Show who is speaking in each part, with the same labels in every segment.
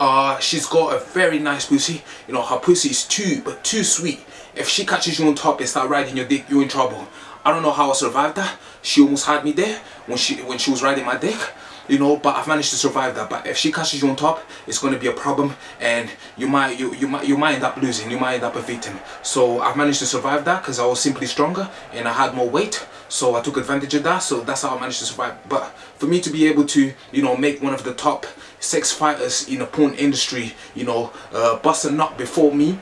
Speaker 1: uh, she's got a very nice pussy. You know, her pussy is too, but too sweet. If she catches you on top and start riding your dick, you're in trouble. I don't know how I survived that. She almost had me there when she when she was riding my dick you know but I've managed to survive that but if she catches you on top it's going to be a problem and you might you you might you might end up losing you might end up a victim so I've managed to survive that because I was simply stronger and I had more weight so I took advantage of that so that's how I managed to survive but for me to be able to you know make one of the top sex fighters in the porn industry you know uh, bust a nut before me.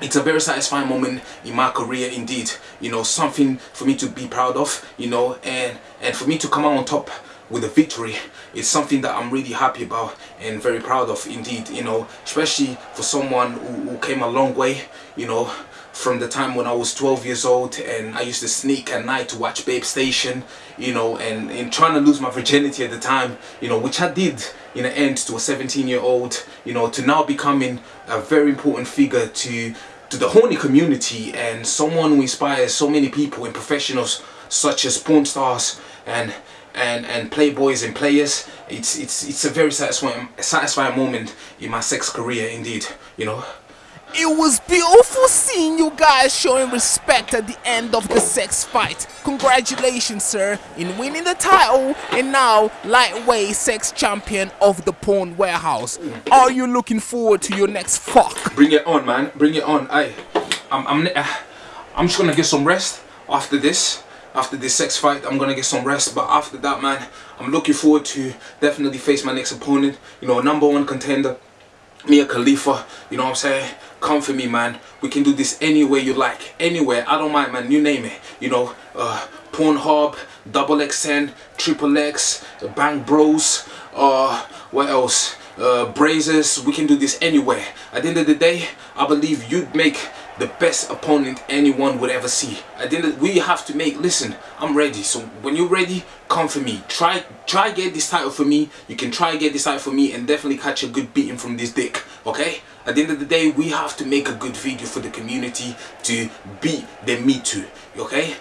Speaker 1: It's a very satisfying moment in my career indeed you know something for me to be proud of you know and and for me to come out on top with a victory is something that I'm really happy about and very proud of indeed you know especially for someone who, who came a long way you know from the time when I was 12 years old and I used to sneak at night to watch Babe Station you know and, and trying to lose my virginity at the time you know which I did in the end to a 17 year old you know to now becoming a very important figure to to the horny community and someone who inspires so many people and professionals such as porn stars and and and playboys and players. It's it's it's a very satisfying satisfying moment in my sex career indeed you know
Speaker 2: it was beautiful seeing you guys showing respect at the end of the sex fight. Congratulations, sir, in winning the title and now lightweight sex champion of the porn warehouse. Are you looking forward to your next fuck?
Speaker 1: Bring it on, man. Bring it on. I, I'm, I'm, eh, I'm just gonna get some rest after this after this sex fight I'm gonna get some rest but after that man I'm looking forward to definitely face my next opponent you know number one contender Mia Khalifa you know what I'm saying? Come for me man. We can do this any way you like anywhere. I don't mind man. You name it you know. Uh, Pornhub double XN triple X Bang Bros uh, what else? Uh, Brazzers we can do this anywhere. At the end of the day I believe you'd make the best opponent anyone would ever see. I think we have to make, listen, I'm ready. So when you're ready, come for me. Try try get this title for me. You can try get this title for me and definitely catch a good beating from this dick. Okay? At the end of the day, we have to make a good video for the community to beat the Me Too. Okay?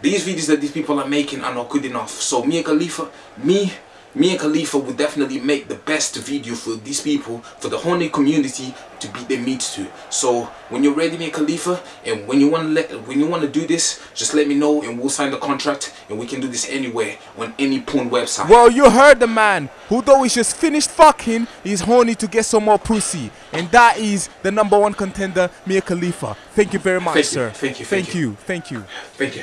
Speaker 1: These videos that these people are making are not good enough. So me and Khalifa, me me and Khalifa will definitely make the best video for these people, for the horny community to beat their meat to. So when you're ready, me and Khalifa, and when you want to let, when you want to do this, just let me know and we'll sign the contract and we can do this anywhere on any porn website.
Speaker 2: Well, you heard the man who though he's just finished fucking, he's horny to get some more pussy, and that is the number one contender, Mia Khalifa. Thank you very much,
Speaker 1: thank
Speaker 2: sir.
Speaker 1: You, thank you.
Speaker 2: Thank,
Speaker 1: thank
Speaker 2: you. Thank you.
Speaker 1: Thank you.